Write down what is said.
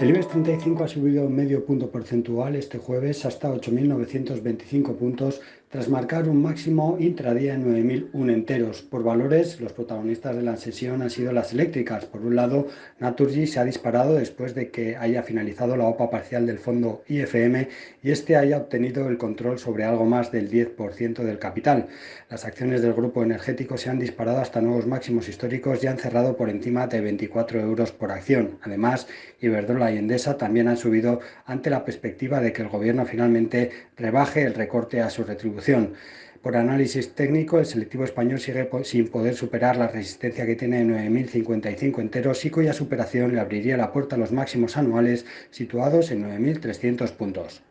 El IBEX 35 ha subido medio punto porcentual este jueves hasta 8.925 puntos tras marcar un máximo intradía en 9.001 enteros. Por valores, los protagonistas de la sesión han sido las eléctricas. Por un lado, Naturgy se ha disparado después de que haya finalizado la OPA parcial del fondo IFM y este haya obtenido el control sobre algo más del 10% del capital. Las acciones del grupo energético se han disparado hasta nuevos máximos históricos y han cerrado por encima de 24 euros por acción. Además, Iberdrola y Endesa también han subido ante la perspectiva de que el gobierno finalmente rebaje el recorte a su retribución por análisis técnico, el selectivo español sigue sin poder superar la resistencia que tiene en 9.055 enteros y cuya superación le abriría la puerta a los máximos anuales situados en 9.300 puntos.